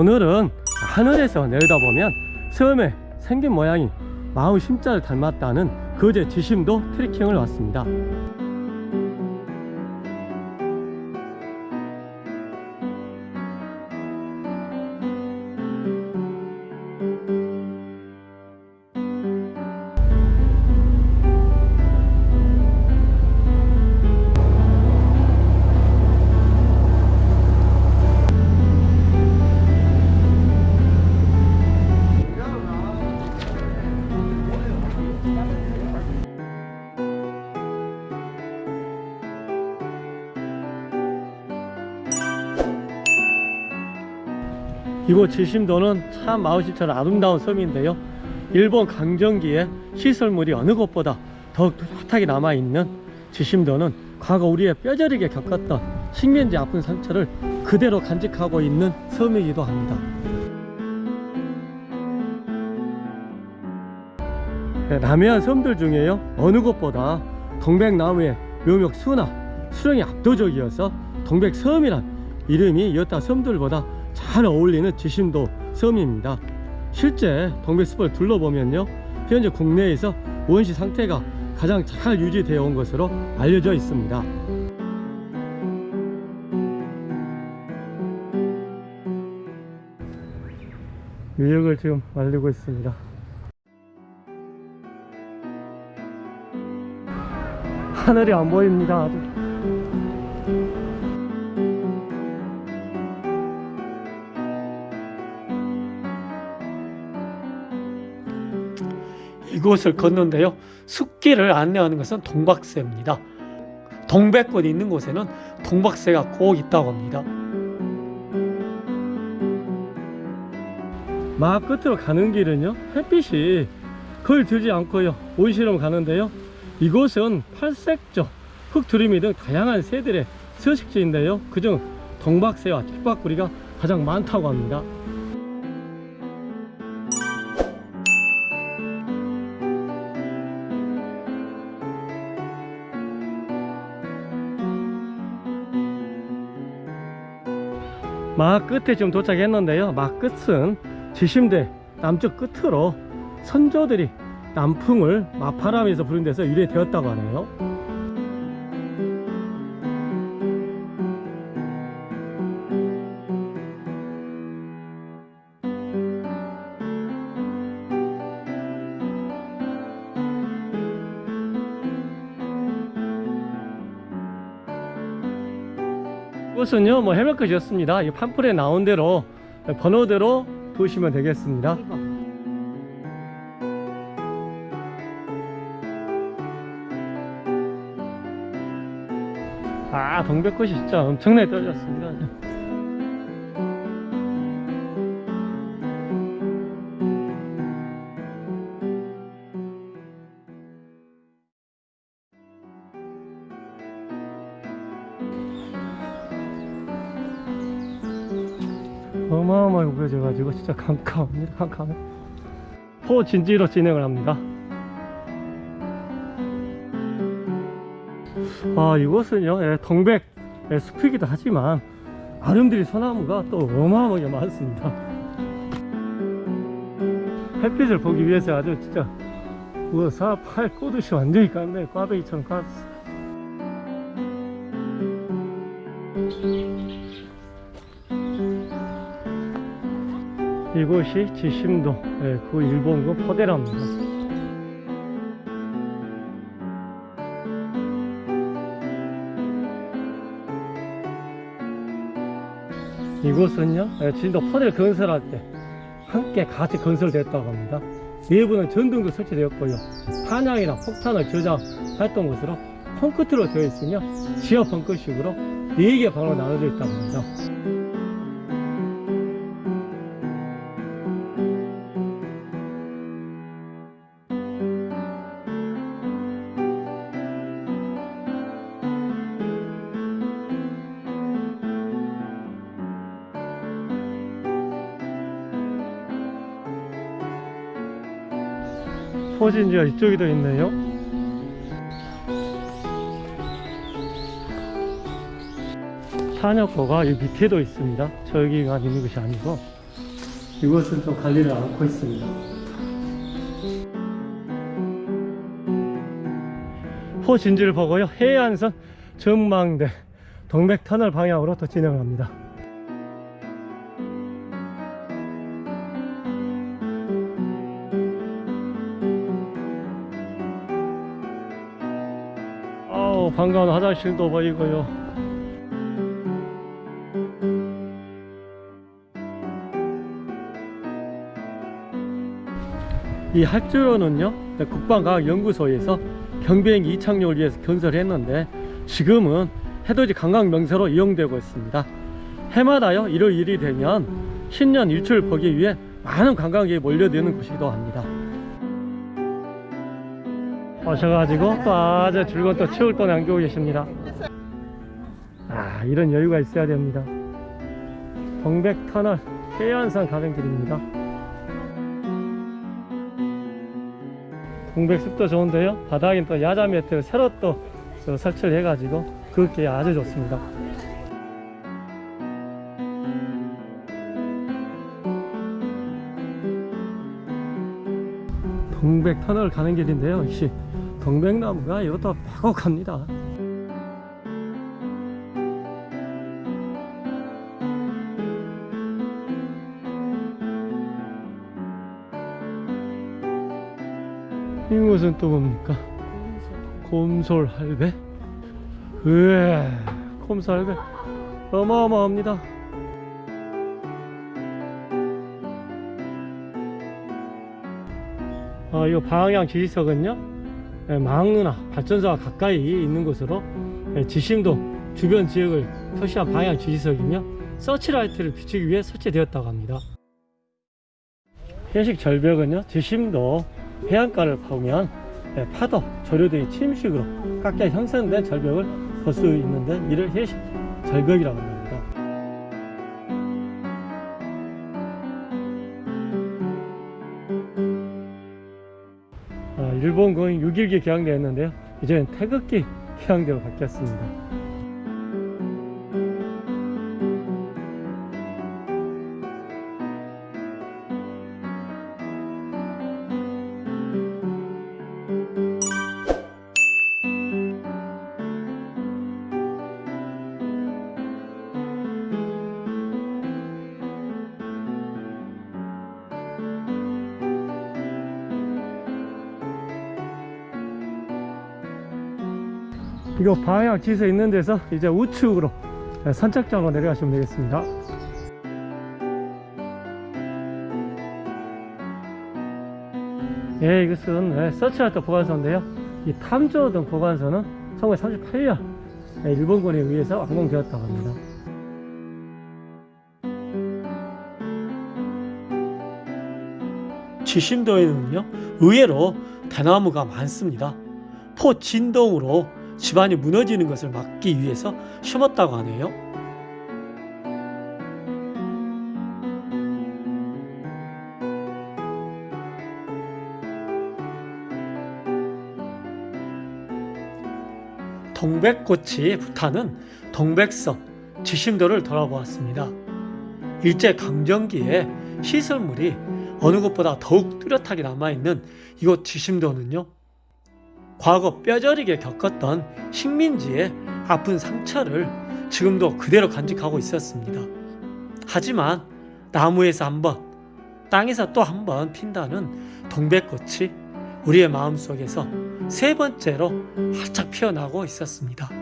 오늘은 하늘에서 내려다보면 섬의 생긴 모양이 마을 심자를 닮았다는 거제 지심도 트레킹을 왔습니다 이곳 지심도는 참 마을시처럼 아름다운 섬인데요. 일본 강점기에 시설물이 어느 곳보다 더욱 뚜렷하게 남아있는 지심도는 과거 우리의 뼈저리게 겪었던 식민지 아픈 상처를 그대로 간직하고 있는 섬이기도 합니다. 네, 남해안 섬들 중에요. 어느 곳보다 동백나무의 묘목 수나 수령이 압도적이어서 동백섬이란 이름이 여타 섬들보다 잘 어울리는 지심도 섬입니다. 실제 동백숲을 둘러보면요 현재 국내에서 원시 상태가 가장 잘 유지되어 온 것으로 알려져 있습니다. 유역을 지금 알리고 있습니다. 하늘이 안 보입니다 아주 이곳을 걷는데요. 숲길을 안내하는 것은 동박새입니다. 동백꽃이 있는 곳에는 동박새가 꼭 있다고 합니다. 마을 끝으로 가는 길은요 햇빛이 거의 들지 않고요 온실로 가는데요. 이곳은 팔색조, 흙두리미 등 다양한 새들의 서식지인데요. 그중 동박새와 뒷박구리가 가장 많다고 합니다 마을 끝에 지금 도착했는데요. 마을 끝은 지심대 남쪽 끝으로 선조들이 남풍을 마파람에서 부른 데서 유래되었다고 하네요 이곳은요 뭐 해변 끝이었습니다. 이 판풀에 나온 대로 번호대로 보시면 되겠습니다. 아 동백꽃이 진짜 엄청나게 떨어졌습니다 어마어마하게 구겨져가지고 진짜 캄캄합니다 캄캄해. 포진지로 진행을 합니다. 아 이곳은요 예, 동백 예, 숲이기도 하지만 아름드리 소나무가 또 어마어마하게 많습니다. 햇빛을 보기 위해서 아주 진짜 우사 팔 꼬듯이 완전히 깠네. 꽈배기처럼 깠어 이곳이 지심도 예, 그 일본군 포대랍니다. 이곳은요 예, 진도 포대를 건설할 때 함께 같이 건설됐다고 합니다. 내부는 전등도 설치되었고요. 탄약이나 폭탄을 저장했던 곳으로 펑크트로 되어 있으며 지하 펑크식으로 4개 방으로 나눠져 있다고 합니다 포진지가 이쪽에도 있네요 탄약고가 이 밑에도 있습니다 저기가 있는 것이 아니고 이곳은 좀 관리를 않고 있습니다. 포진지를 보고요. 해안선 전망대 동백터널 방향으로 또 진행합니다. 반가운 화장실도 보이고요. 이 할주로는요 국방과학연구소에서 경비행기 이착륙을 위해서 건설했는데 지금은 해돋이 관광 명소로 이용되고 있습니다 해마다요 1월 1일이 되면 신년 일출 보기 위해 많은 관광객이 몰려드는 곳이기도 합니다 오셔가지고 또 아주 즐거운 또 추울 또 남기고 계십니다. 아 이런 여유가 있어야 됩니다. 동백터널 해안산 가는 길입니다. 동백숲도 좋은데요. 바닥엔 또 야자 매트를 새로 또저 설치를 해가지고 그게 아주 좋습니다. 동백터널 가는 길인데요. 역시 동백나무가 이것도 빼곡합니다 이곳은 또 뭡니까? 곰솔 할배? 으에 곰솔 할배 어마어마합니다 아, 이 방향 지지석은요 예, 망누나 발전소가 가까이 있는 곳으로 예, 지심도 주변 지역을 표시한 방향 지지석이며 서치라이트를 비추기 위해 설치되었다고 합니다. 현식 절벽은요 지심도 해안가를 보면 예, 파도, 조류 등의 침식으로 깎여 형성된 절벽을 볼 수 있는데 이를 해식 절벽이라고 합니다. 일본군 6일기 개항되었는데요. 이제는 태극기 개항대로 바뀌었습니다. 이거 방향 지서 있는 데서 이제 우측으로 선착장으로 내려가시면 되겠습니다. 예, 이것은 예, 서치라이트 보관소인데요. 이 탐조등 보관소는 1938년 예, 일본군에 의해서 완공되었다고 합니다. 지심도에는요, 의외로 대나무가 많습니다. 포 진동으로 집안이 무너지는 것을 막기 위해서 심었다고 하네요. 동백꽃이 불타는 동백섬 지심도를 돌아보았습니다. 일제 강점기에 시설물이 어느 곳보다 더욱 뚜렷하게 남아있는 이곳 지심도는요. 과거 뼈저리게 겪었던 식민지의 아픈 상처를 지금도 그대로 간직하고 있었습니다. 하지만 나무에서 한 번, 땅에서 또 한 번 핀다는 동백꽃이 우리의 마음속에서 세 번째로 활짝 피어나고 있었습니다.